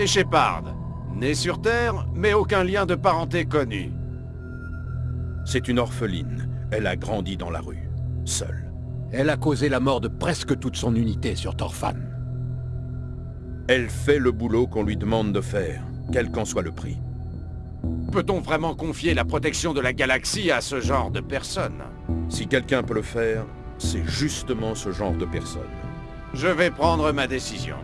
Et Shepard, né sur Terre, mais aucun lien de parenté connu. C'est une orpheline. Elle a grandi dans la rue, seule. Elle a causé la mort de presque toute son unité sur Torfan. Elle fait le boulot qu'on lui demande de faire, quel qu'en soit le prix. Peut-on vraiment confier la protection de la galaxie à ce genre de personne? Si quelqu'un peut le faire, c'est justement ce genre de personne. Je vais prendre ma décision.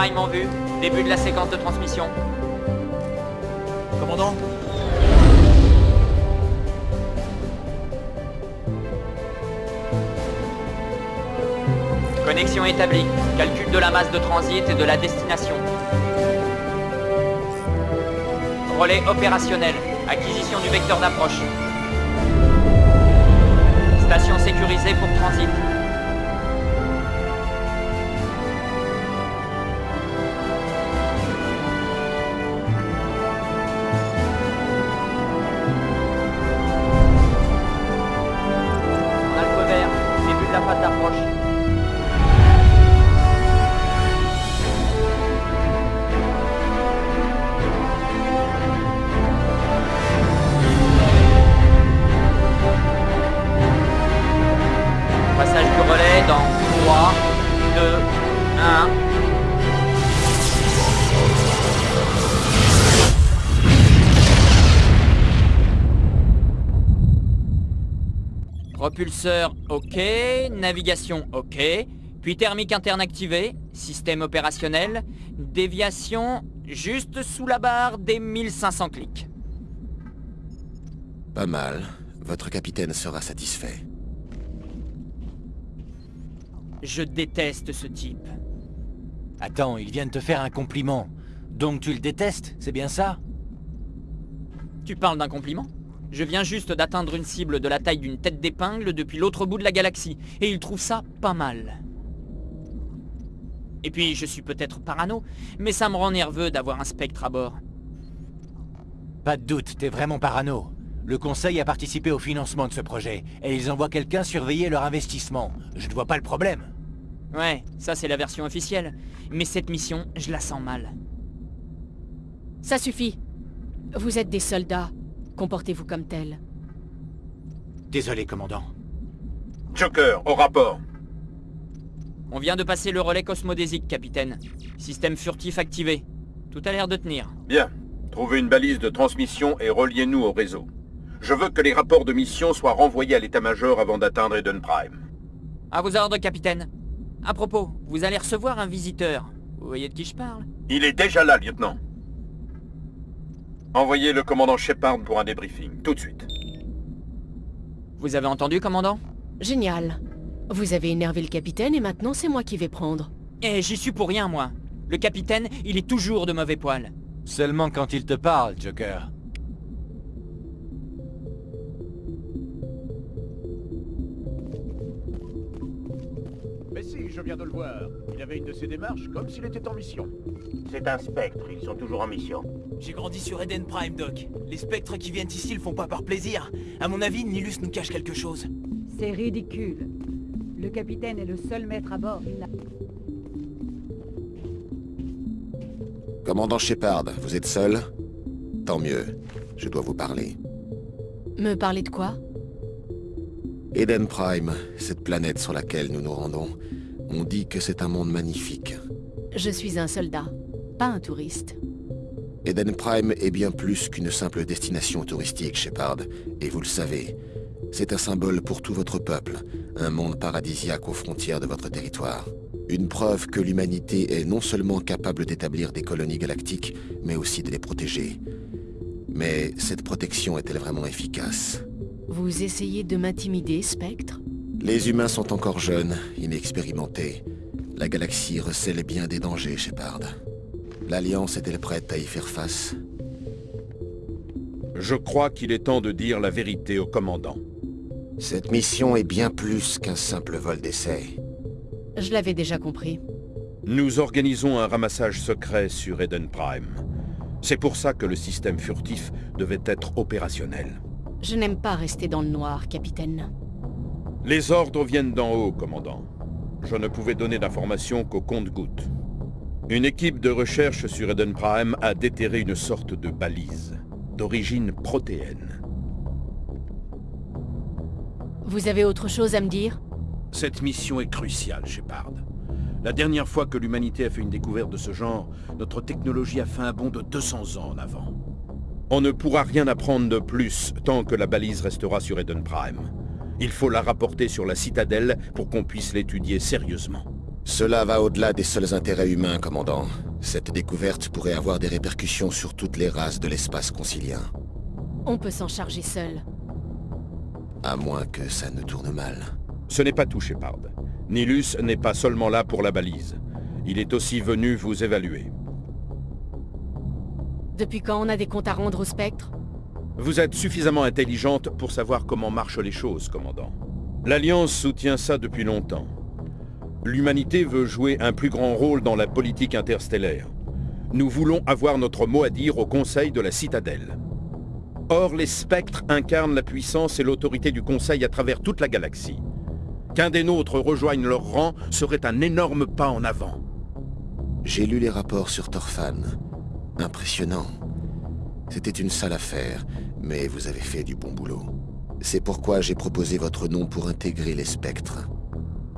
Prime en vue. Début de la séquence de transmission. Commandant Connexion établie. Calcul de la masse de transit et de la destination. Relais opérationnel. Acquisition du vecteur d'approche. Station sécurisée pour transit. OK, navigation OK, puis thermique interne activée, système opérationnel, déviation juste sous la barre des 1500 clics. Pas mal. Votre capitaine sera satisfait. Je déteste ce type. Attends, il vient de te faire un compliment. Donc tu le détestes, c'est bien ça? Tu parles d'un compliment? Je viens juste d'atteindre une cible de la taille d'une tête d'épingle depuis l'autre bout de la galaxie, et il trouve ça pas mal. Et puis, je suis peut-être parano, mais ça me rend nerveux d'avoir un spectre à bord. Pas de doute, t'es vraiment parano. Le conseil a participé au financement de ce projet, et ils envoient quelqu'un surveiller leur investissement. Je ne vois pas le problème. Ouais, ça c'est la version officielle. Mais cette mission, je la sens mal. Ça suffit. Vous êtes des soldats. Comportez-vous comme tels. Désolé, commandant. Joker, au rapport. On vient de passer le relais cosmodésique, capitaine. Système furtif activé. Tout a l'air de tenir. Bien. Trouvez une balise de transmission et reliez-nous au réseau. Je veux que les rapports de mission soient renvoyés à l'état-major avant d'atteindre Eden Prime. À vos ordres, capitaine. À propos, vous allez recevoir un visiteur. Vous voyez de qui je parle? Il est déjà là, lieutenant. Envoyez le commandant Shepard pour un débriefing, tout de suite. Vous avez entendu, commandant? Génial. Vous avez énervé le capitaine et maintenant c'est moi qui vais prendre. Eh, j'y suis pour rien, moi. Le capitaine, il est toujours de mauvais poil. Seulement quand il te parle, Joker. Je viens de le voir. Il avait une de ses démarches comme s'il était en mission. C'est un spectre, ils sont toujours en mission. J'ai grandi sur Eden Prime, Doc. Les spectres qui viennent ici le font pas par plaisir. À mon avis, Nilus nous cache quelque chose. C'est ridicule. Le capitaine est le seul maître à bord. Il Commandant Shepard, vous êtes seul? Tant mieux. Je dois vous parler. Me parler de quoi? Eden Prime, cette planète sur laquelle nous nous rendons, on dit que c'est un monde magnifique. Je suis un soldat, pas un touriste. Eden Prime est bien plus qu'une simple destination touristique, Shepard, et vous le savez. C'est un symbole pour tout votre peuple, un monde paradisiaque aux frontières de votre territoire. Une preuve que l'humanité est non seulement capable d'établir des colonies galactiques, mais aussi de les protéger. Mais cette protection est-elle vraiment efficace? Vous essayez de m'intimider, Spectre? Les humains sont encore jeunes, inexpérimentés. La galaxie recèle bien des dangers, Shepard. L'Alliance est-elle prête à y faire face? Je crois qu'il est temps de dire la vérité au commandant. Cette mission est bien plus qu'un simple vol d'essai. Je l'avais déjà compris. Nous organisons un ramassage secret sur Eden Prime. C'est pour ça que le système furtif devait être opérationnel. Je n'aime pas rester dans le noir, capitaine. Les ordres viennent d'en haut, commandant. Je ne pouvais donner d'informations qu'au compte-gouttes. Une équipe de recherche sur Eden Prime a déterré une sorte de balise, d'origine protéenne. Vous avez autre chose à me dire? Cette mission est cruciale, Shepard. La dernière fois que l'humanité a fait une découverte de ce genre, notre technologie a fait un bond de 200 ans en avant. On ne pourra rien apprendre de plus tant que la balise restera sur Eden Prime. Il faut la rapporter sur la citadelle pour qu'on puisse l'étudier sérieusement. Cela va au-delà des seuls intérêts humains, commandant. Cette découverte pourrait avoir des répercussions sur toutes les races de l'espace concilien. On peut s'en charger seul. À moins que ça ne tourne mal. Ce n'est pas tout, Shepard. Nilus n'est pas seulement là pour la balise. Il est aussi venu vous évaluer. Depuis quand on a des comptes à rendre au Spectre? Vous êtes suffisamment intelligente pour savoir comment marchent les choses, commandant. L'Alliance soutient ça depuis longtemps. L'humanité veut jouer un plus grand rôle dans la politique interstellaire. Nous voulons avoir notre mot à dire au Conseil de la Citadelle. Or, les spectres incarnent la puissance et l'autorité du Conseil à travers toute la galaxie. Qu'un des nôtres rejoigne leur rang serait un énorme pas en avant. J'ai lu les rapports sur Torfan. Impressionnant. C'était une sale affaire, mais vous avez fait du bon boulot. C'est pourquoi j'ai proposé votre nom pour intégrer les spectres.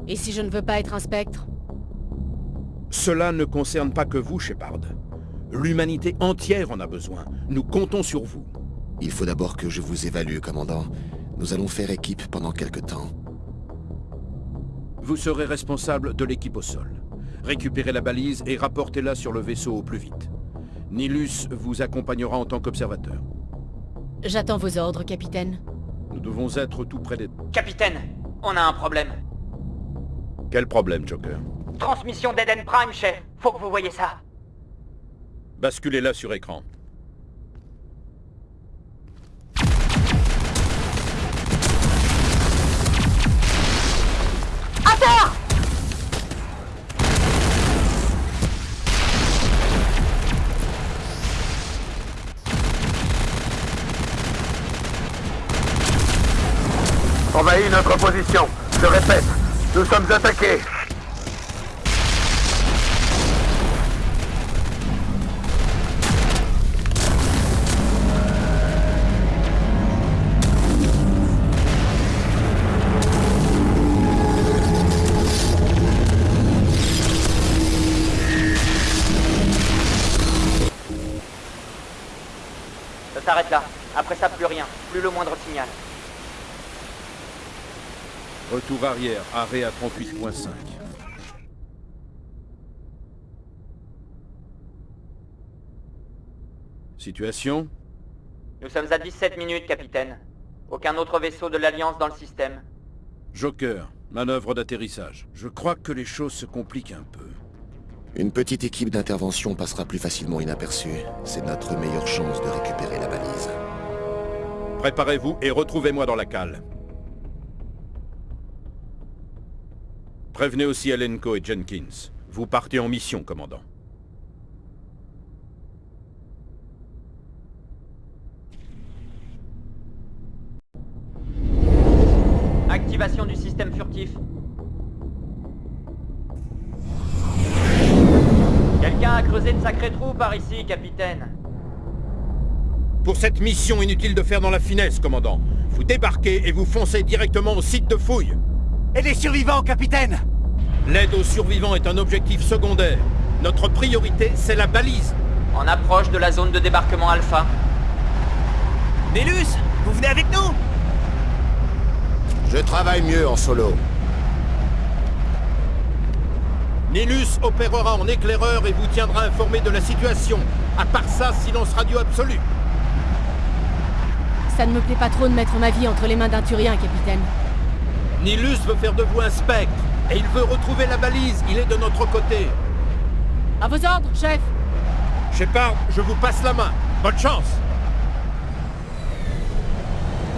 Et si je ne veux pas être un spectre? Cela ne concerne pas que vous, Shepard. L'humanité entière en a besoin. Nous comptons sur vous. Il faut d'abord que je vous évalue, commandant. Nous allons faire équipe pendant quelque temps. Vous serez responsable de l'équipe au sol. Récupérez la balise et rapportez-la sur le vaisseau au plus vite. Nilus vous accompagnera en tant qu'observateur. J'attends vos ordres, capitaine. Nous devons être tout près des... Capitaine, on a un problème. Quel problème, Joker? Transmission d'Eden Prime, chef. Faut que vous voyez ça. Basculez-la sur écran. Envahis notre position. Je répète, nous sommes attaqués. Ça s'arrête là. Après ça, plus rien. Plus le moindre signal. Retour arrière, arrêt à 38.5. Situation? Nous sommes à 17 minutes, capitaine. Aucun autre vaisseau de l'Alliance dans le système. Joker, manœuvre d'atterrissage. Je crois que les choses se compliquent un peu. Une petite équipe d'intervention passera plus facilement inaperçue. C'est notre meilleure chance de récupérer la balise. Préparez-vous et retrouvez-moi dans la cale. Prévenez aussi Alenko et Jenkins. Vous partez en mission, commandant. Activation du système furtif. Quelqu'un a creusé de sacrés trous par ici, capitaine. Pour cette mission, inutile de faire dans la finesse, commandant. Vous débarquez et vous foncez directement au site de fouille. Et les survivants, capitaine L'aide aux survivants est un objectif secondaire. Notre priorité, c'est la balise. En approche de la zone de débarquement Alpha. Nélus, vous venez avec nous Je travaille mieux en solo. Nilus opérera en éclaireur et vous tiendra informé de la situation. À part ça, silence radio absolu. Ça ne me plaît pas trop de mettre ma vie entre les mains d'un Turien, capitaine. Nilus veut faire de vous un spectre, et il veut retrouver la balise, il est de notre côté. À vos ordres, chef Shepard, je vous passe la main. Bonne chance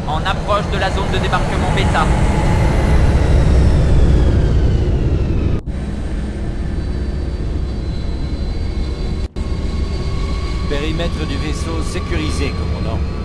En approche de la zone de débarquement bêta. Périmètre du vaisseau sécurisé, commandant.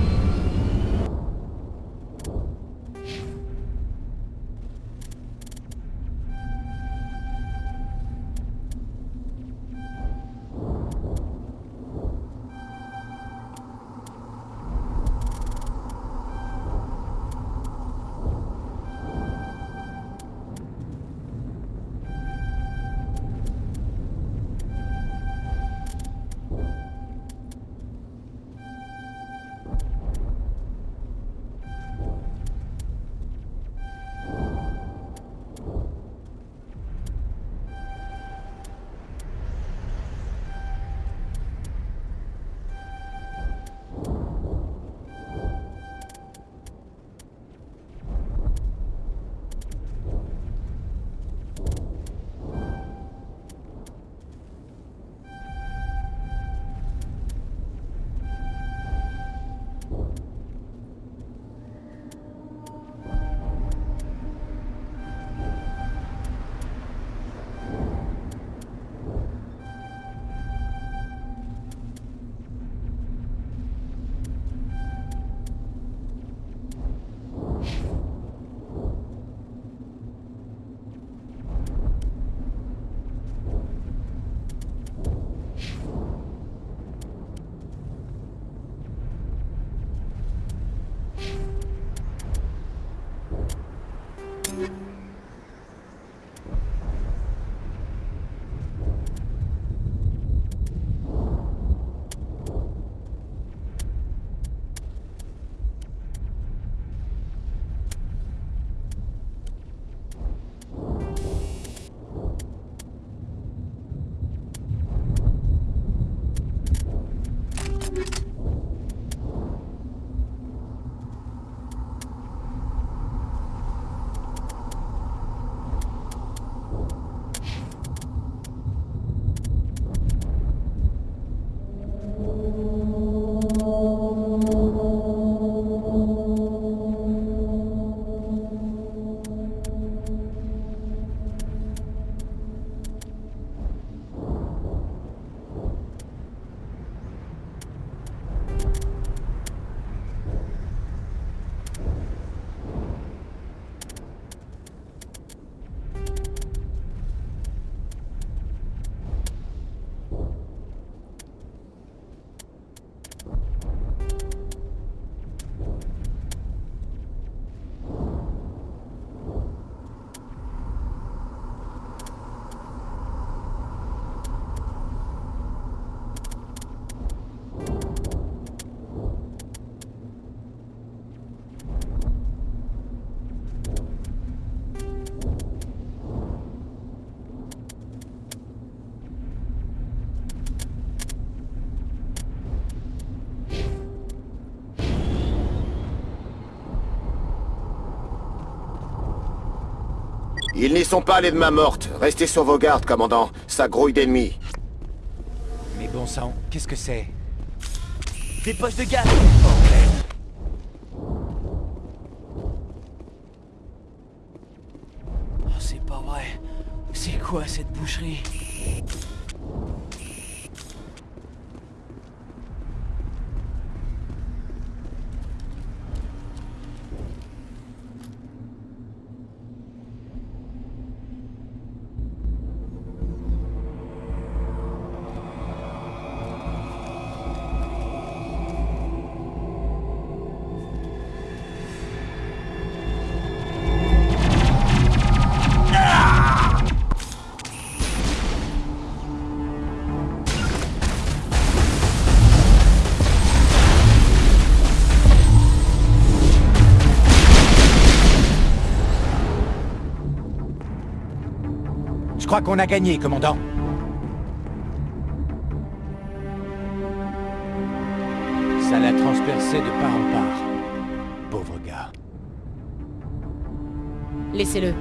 Sont pas allés de main morte. Restez sur vos gardes, commandant. Ça grouille d'ennemis. Mais bon sang, qu'est-ce que c'est? Des poches de gaz Oh, c'est pas vrai. C'est quoi cette boucherie? qu'on a gagné, commandant. Ça l'a transpercé de part en part. Pauvre gars. Laissez-le.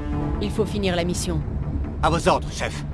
Il faut finir la mission. À vos ordres, chef.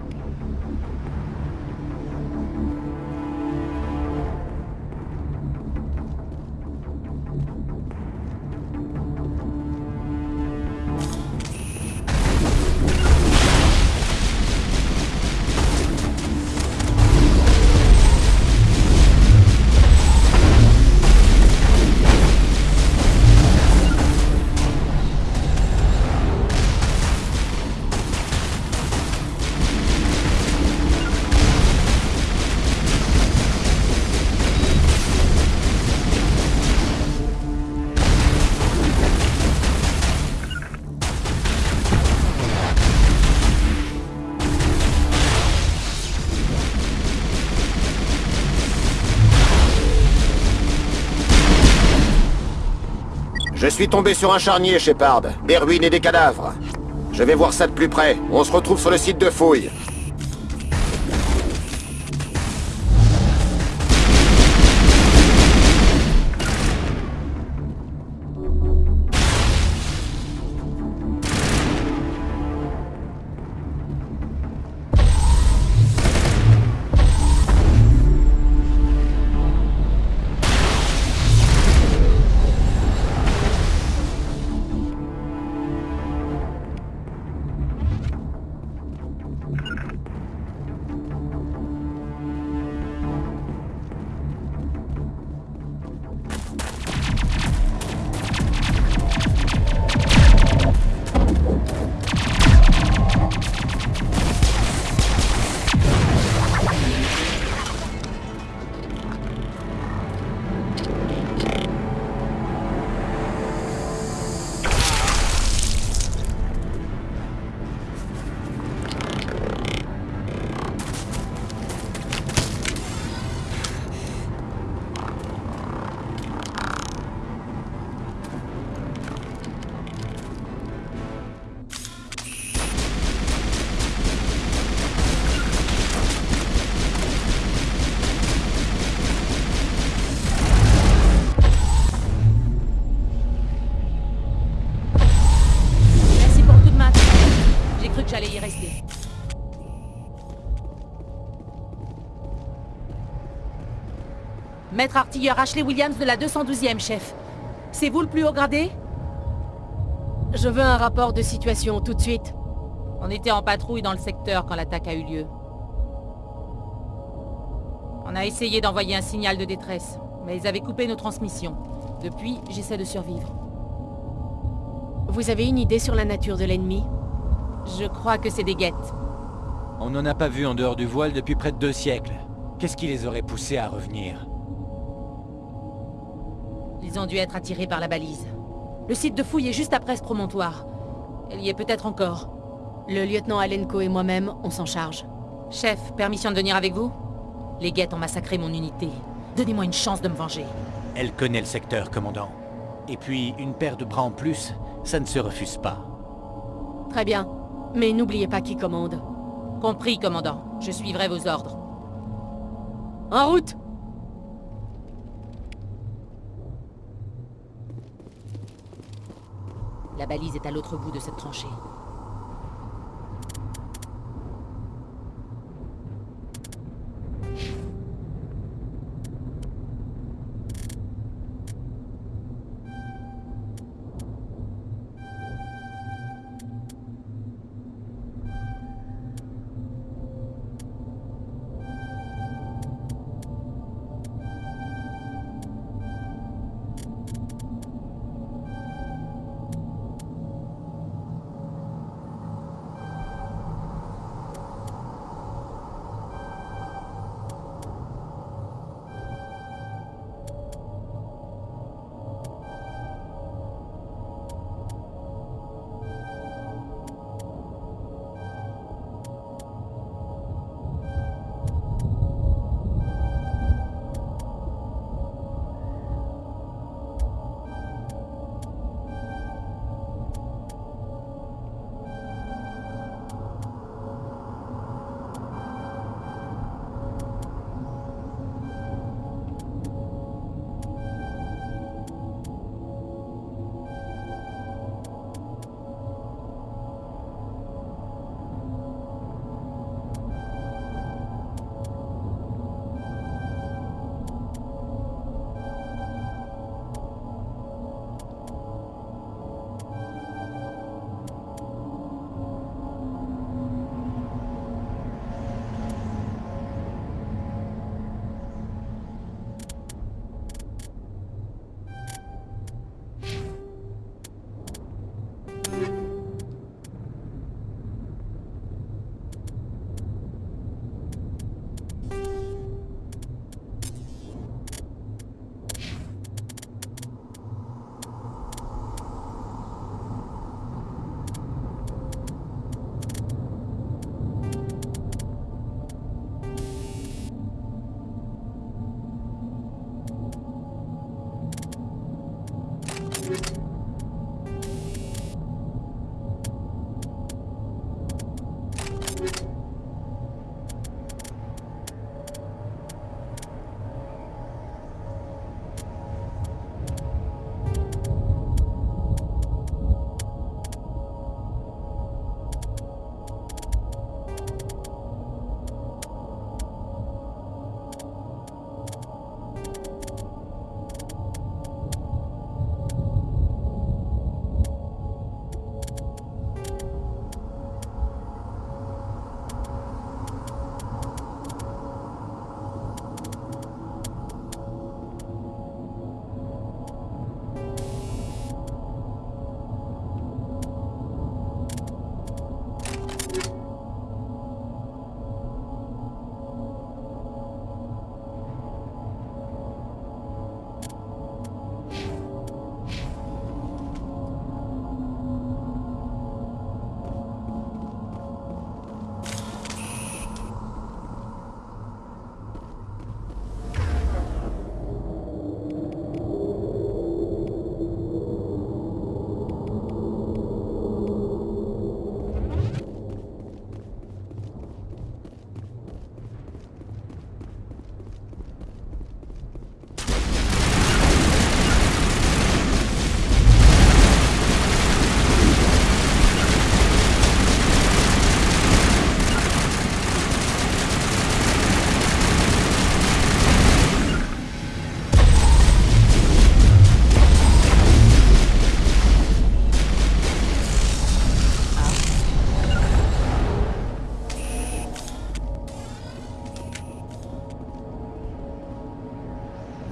Je suis tombé sur un charnier, Shepard. Des ruines et des cadavres. Je vais voir ça de plus près. On se retrouve sur le site de fouille. Maître artilleur Ashley Williams de la 212e, chef. C'est vous le plus haut gradé? Je veux un rapport de situation tout de suite. On était en patrouille dans le secteur quand l'attaque a eu lieu. On a essayé d'envoyer un signal de détresse, mais ils avaient coupé nos transmissions. Depuis, j'essaie de survivre. Vous avez une idée sur la nature de l'ennemi? Je crois que c'est des guettes. On n'en a pas vu en dehors du voile depuis près de deux siècles. Qu'est-ce qui les aurait poussés à revenir? Ils ont dû être attirés par la balise. Le site de fouille est juste après ce promontoire. Elle y est peut-être encore. Le lieutenant Alenko et moi-même, on s'en charge. Chef, permission de venir avec vous? Les guettes ont massacré mon unité. Donnez-moi une chance de me venger. Elle connaît le secteur, commandant. Et puis, une paire de bras en plus, ça ne se refuse pas. Très bien. Mais n'oubliez pas qui commande. Compris, commandant. Je suivrai vos ordres. En route La balise est à l'autre bout de cette tranchée.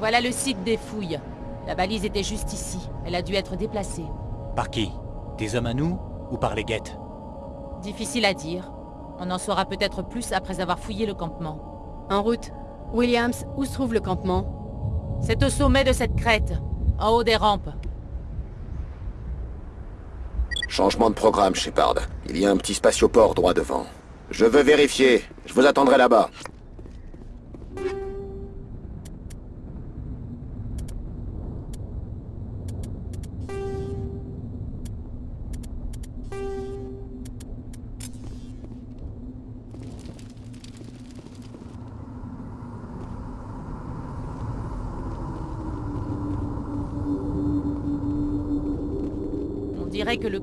Voilà le site des fouilles. La balise était juste ici. Elle a dû être déplacée. Par qui? Des hommes à nous ou par les guettes? Difficile à dire. On en saura peut-être plus après avoir fouillé le campement. En route. Williams, où se trouve le campement? C'est au sommet de cette crête, en haut des rampes. Changement de programme, Shepard. Il y a un petit spatioport droit devant. Je veux vérifier. Je vous attendrai là-bas.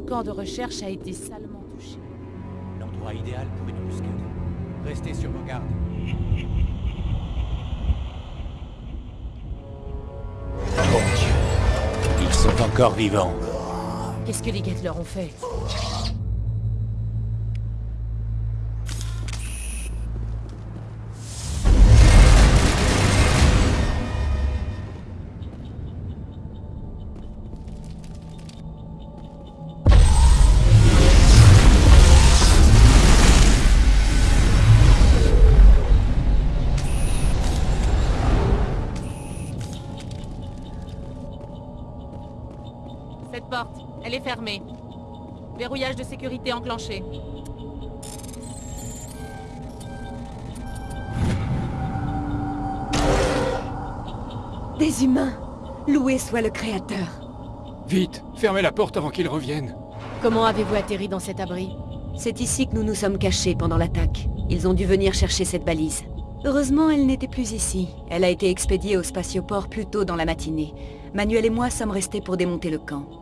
Camp de recherche a été salement touché. L'endroit idéal pour une embuscade. Restez sur vos gardes. Mon Dieu Ils sont encore vivants. Qu'est-ce que les guettes leur ont fait? Fermée. Verrouillage de sécurité enclenché. Des humains Loué soit le Créateur Vite, fermez la porte avant qu'ils reviennent. Comment avez-vous atterri dans cet abri? C'est ici que nous nous sommes cachés pendant l'attaque. Ils ont dû venir chercher cette balise. Heureusement, elle n'était plus ici. Elle a été expédiée au spatioport plus tôt dans la matinée. Manuel et moi sommes restés pour démonter le camp.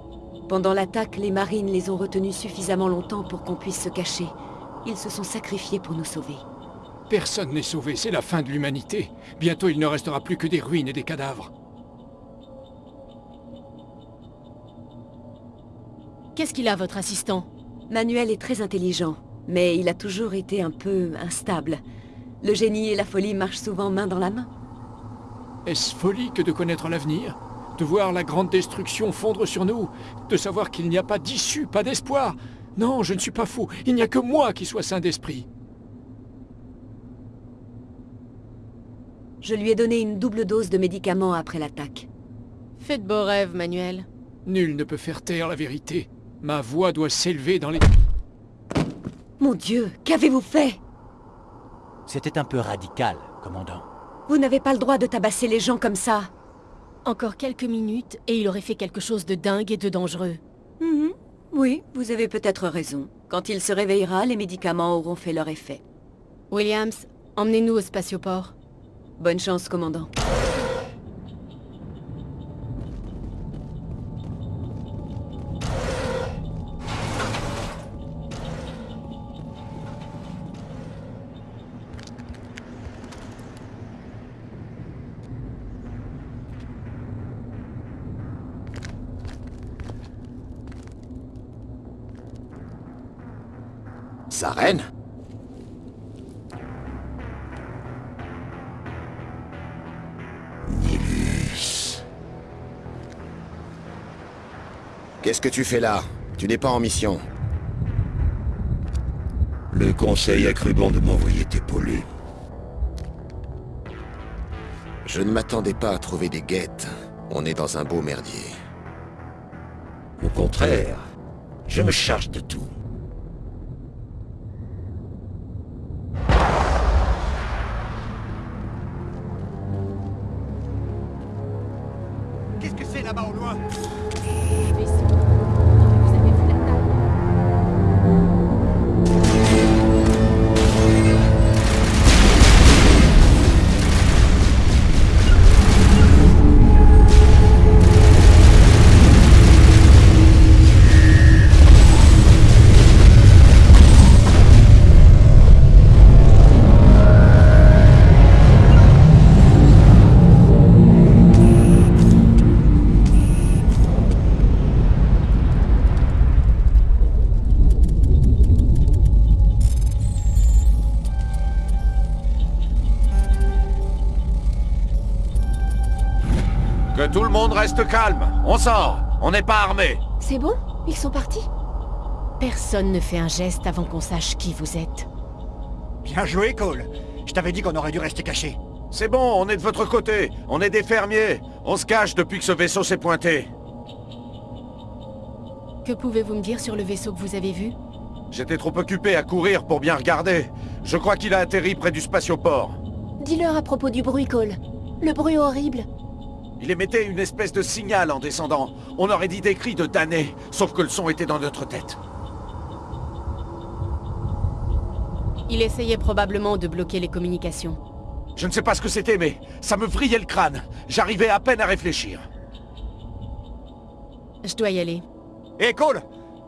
Pendant l'attaque, les marines les ont retenus suffisamment longtemps pour qu'on puisse se cacher. Ils se sont sacrifiés pour nous sauver. Personne n'est sauvé, c'est la fin de l'humanité. Bientôt il ne restera plus que des ruines et des cadavres. Qu'est-ce qu'il a, votre assistant? Manuel est très intelligent, mais il a toujours été un peu instable. Le génie et la folie marchent souvent main dans la main. Est-ce folie que de connaître l'avenir? De voir la grande destruction fondre sur nous De savoir qu'il n'y a pas d'issue, pas d'espoir Non, je ne suis pas fou. Il n'y a que moi qui sois saint d'esprit. Je lui ai donné une double dose de médicaments après l'attaque. Faites beaux rêves, Manuel. Nul ne peut faire taire la vérité. Ma voix doit s'élever dans les... Mon Dieu, qu'avez-vous fait? C'était un peu radical, commandant. Vous n'avez pas le droit de tabasser les gens comme ça. Encore quelques minutes, et il aurait fait quelque chose de dingue et de dangereux. Mhm. Oui, vous avez peut-être raison. Quand il se réveillera, les médicaments auront fait leur effet. Williams, emmenez-nous au spatioport. Bonne chance, commandant. Sa reine Nilus. Qu'est-ce que tu fais là? Tu n'es pas en mission. Le conseil a cru bon de m'envoyer t'épauler. Je ne m'attendais pas à trouver des guettes. On est dans un beau merdier. Au contraire, je me charge de tout. On sort. On n'est pas armé. C'est bon? Ils sont partis? Personne ne fait un geste avant qu'on sache qui vous êtes. Bien joué, Cole. Je t'avais dit qu'on aurait dû rester caché. C'est bon, on est de votre côté. On est des fermiers. On se cache depuis que ce vaisseau s'est pointé. Que pouvez-vous me dire sur le vaisseau que vous avez vu? J'étais trop occupé à courir pour bien regarder. Je crois qu'il a atterri près du spatioport. Dis-leur à propos du bruit, Cole. Le bruit horrible. Il émettait une espèce de signal en descendant. On aurait dit des cris de damnés, sauf que le son était dans notre tête. Il essayait probablement de bloquer les communications. Je ne sais pas ce que c'était, mais ça me vrillait le crâne. J'arrivais à peine à réfléchir. Je dois y aller. Hé, Cole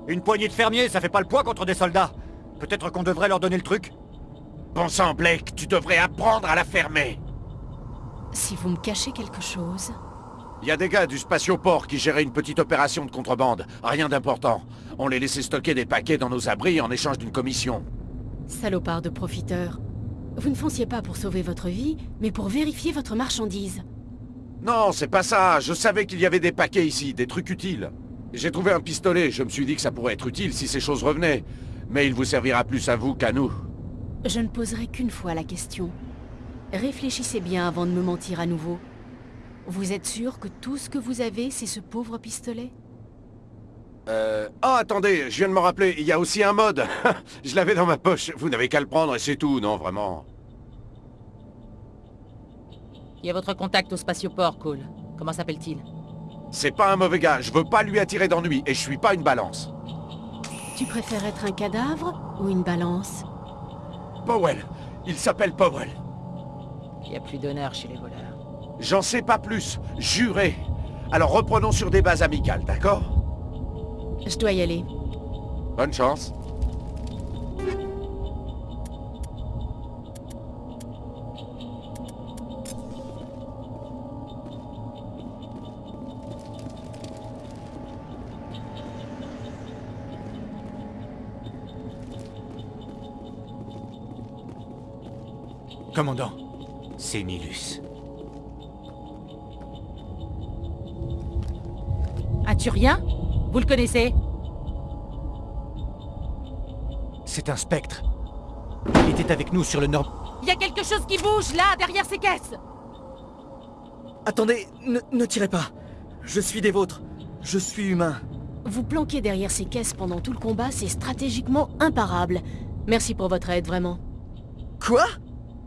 Une poignée de fermiers, ça fait pas le poids contre des soldats. Peut-être qu'on devrait leur donner le truc Bon sang, Blake, tu devrais apprendre à la fermer. Si vous me cachez quelque chose... Il y a des gars du spatioport qui géraient une petite opération de contrebande. Rien d'important. On les laissait stocker des paquets dans nos abris en échange d'une commission. Salopard de profiteurs. Vous ne fonciez pas pour sauver votre vie, mais pour vérifier votre marchandise. Non, c'est pas ça. Je savais qu'il y avait des paquets ici, des trucs utiles. J'ai trouvé un pistolet. Je me suis dit que ça pourrait être utile si ces choses revenaient. Mais il vous servira plus à vous qu'à nous. Je ne poserai qu'une fois la question. Réfléchissez bien avant de me mentir à nouveau. Vous êtes sûr que tout ce que vous avez, c'est ce pauvre pistolet? Euh... Oh, attendez, je viens de me rappeler, il y a aussi un mode. je l'avais dans ma poche. Vous n'avez qu'à le prendre et c'est tout, non, vraiment? Il y a votre contact au spatioport, Cole. Comment s'appelle-t-il? C'est pas un mauvais gars, je veux pas lui attirer d'ennui, et je suis pas une balance. Tu préfères être un cadavre ou une balance? Powell. Il s'appelle Powell. Il n'y a plus d'honneur chez les voleurs. J'en sais pas plus, juré. Alors reprenons sur des bases amicales, d'accord? Je dois y aller. Bonne chance. Commandant, c'est Nilus. As-tu rien? Vous le connaissez? C'est un spectre. Il était avec nous sur le nord... Il y a quelque chose qui bouge, là, derrière ces caisses Attendez, ne, ne tirez pas. Je suis des vôtres. Je suis humain. Vous planquer derrière ces caisses pendant tout le combat, c'est stratégiquement imparable. Merci pour votre aide, vraiment. Quoi?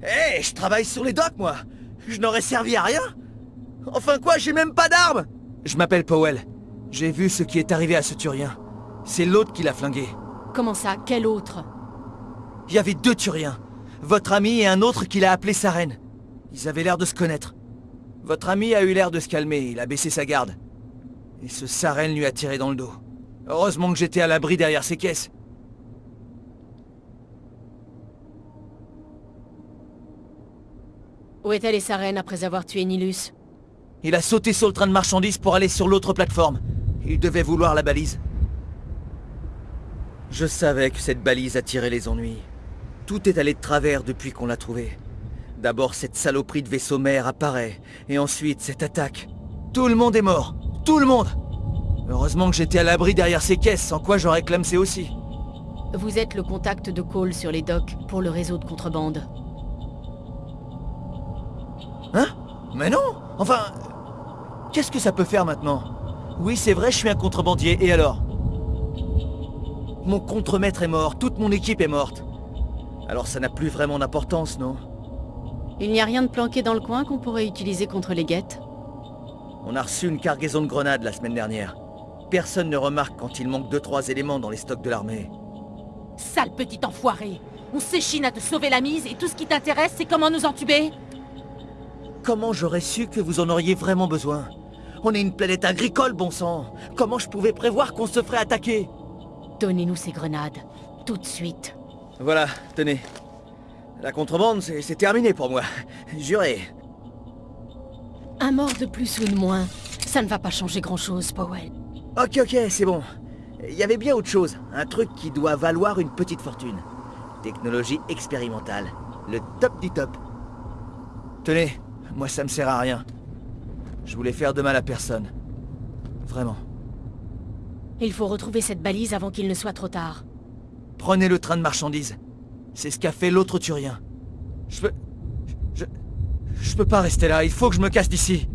Hé, je travaille sur les docks, moi Je n'aurais servi à rien Enfin quoi, j'ai même pas d'armes Je m'appelle Powell. J'ai vu ce qui est arrivé à ce Turien. C'est l'autre qui l'a flingué. Comment ça Quel autre? Il y avait deux Turiens. Votre ami et un autre qui l'a appelé sa reine. Ils avaient l'air de se connaître. Votre ami a eu l'air de se calmer, il a baissé sa garde. Et ce Saren lui a tiré dans le dos. Heureusement que j'étais à l'abri derrière ces caisses. Où est allé sa reine après avoir tué Nilus Il a sauté sur le train de marchandises pour aller sur l'autre plateforme. Il devait vouloir la balise. Je savais que cette balise attirait les ennuis. Tout est allé de travers depuis qu'on l'a trouvée. D'abord cette saloperie de vaisseau mère apparaît, et ensuite cette attaque. Tout le monde est mort Tout le monde Heureusement que j'étais à l'abri derrière ces caisses, sans quoi j'aurais clamsé aussi. Vous êtes le contact de Cole sur les docks pour le réseau de contrebande. Mais non Enfin... Qu'est-ce que ça peut faire maintenant Oui, c'est vrai, je suis un contrebandier, et alors Mon contremaître est mort, toute mon équipe est morte. Alors ça n'a plus vraiment d'importance, non Il n'y a rien de planqué dans le coin qu'on pourrait utiliser contre les guettes On a reçu une cargaison de grenades la semaine dernière. Personne ne remarque quand il manque 2-3 éléments dans les stocks de l'armée. Sale petit enfoiré On s'échine à te sauver la mise et tout ce qui t'intéresse, c'est comment nous entuber Comment j'aurais su que vous en auriez vraiment besoin? On est une planète agricole, bon sang Comment je pouvais prévoir qu'on se ferait attaquer? Donnez-nous ces grenades, tout de suite. Voilà, tenez. La contrebande, c'est terminé pour moi. Juré. Un mort de plus ou de moins, ça ne va pas changer grand-chose, Powell. Ok, ok, c'est bon. Il y avait bien autre chose. Un truc qui doit valoir une petite fortune. Technologie expérimentale. Le top du top. Tenez, moi ça me sert à rien. Je voulais faire de mal à personne. Vraiment. Il faut retrouver cette balise avant qu'il ne soit trop tard. Prenez le train de marchandises. C'est ce qu'a fait l'autre Turien. Je peux... Je... Je peux pas rester là, il faut que je me casse d'ici.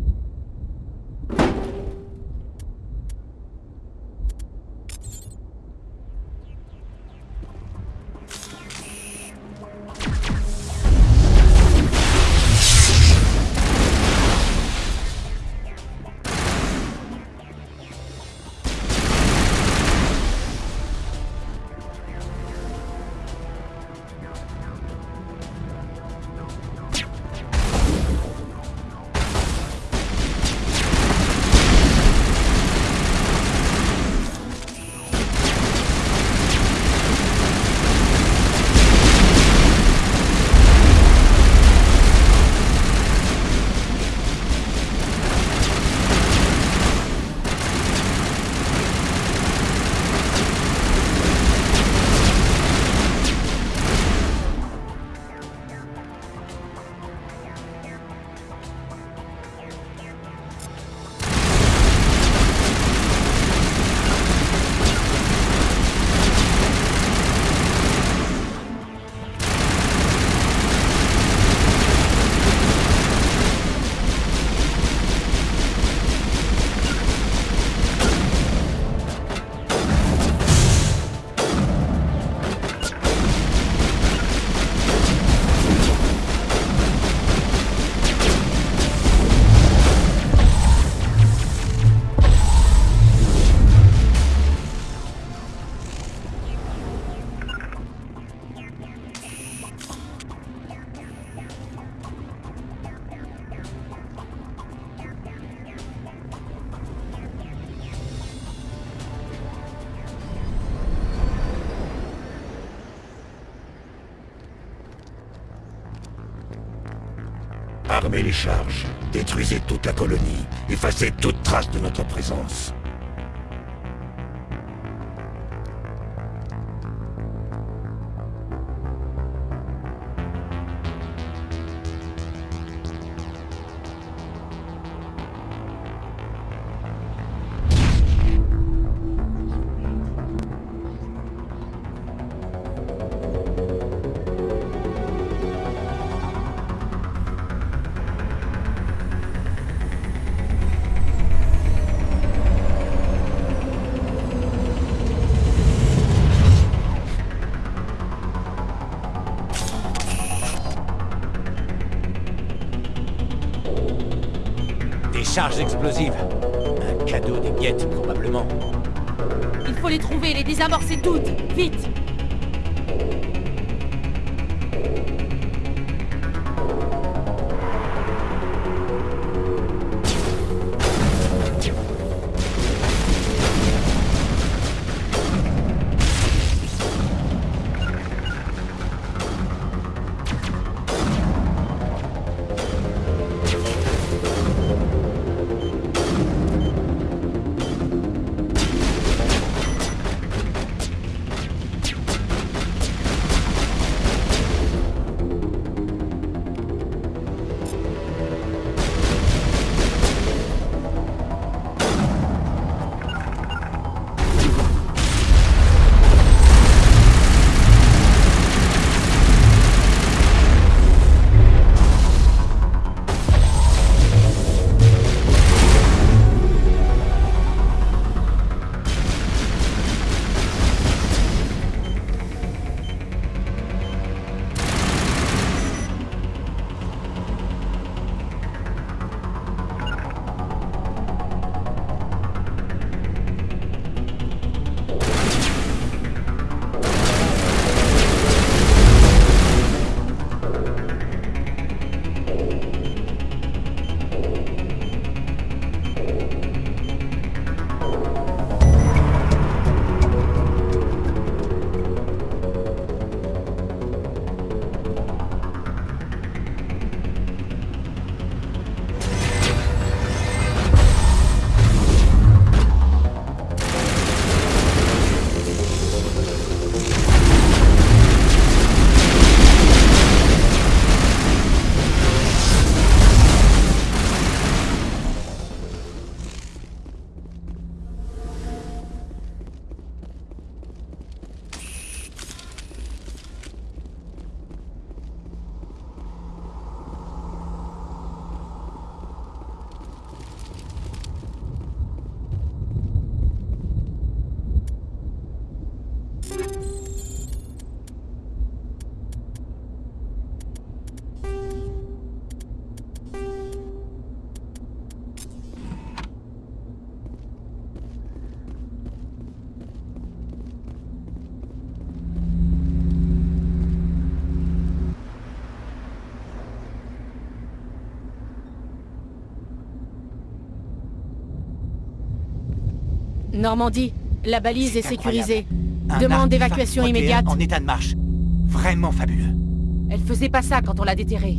Détruisez toute la colonie, effacez toute trace de notre présence. Charges explosives. Un cadeau des miettes, probablement. Il faut les trouver, les désamorcer toutes Vite Normandie, la balise est, sécurisée. Demande d'évacuation immédiate. En état de marche. Vraiment fabuleux. Elle faisait pas ça quand on l'a déterrée.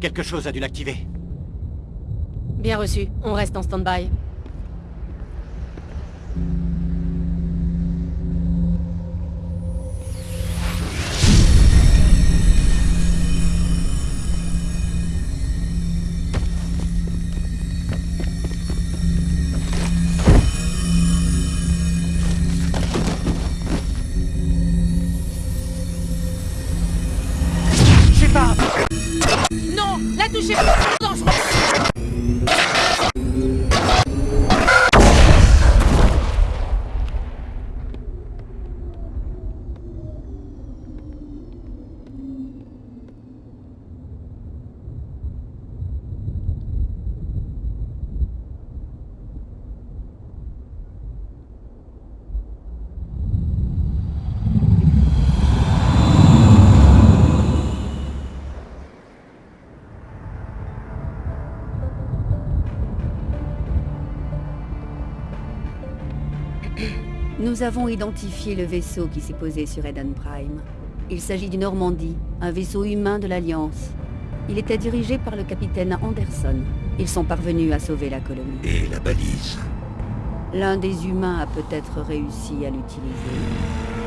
Quelque chose a dû l'activer. Bien reçu, on reste en stand-by. Nous avons identifié le vaisseau qui s'est posé sur Eden Prime. Il s'agit du Normandie, un vaisseau humain de l'Alliance. Il était dirigé par le capitaine Anderson. Ils sont parvenus à sauver la colonie. Et la balise L'un des humains a peut-être réussi à l'utiliser.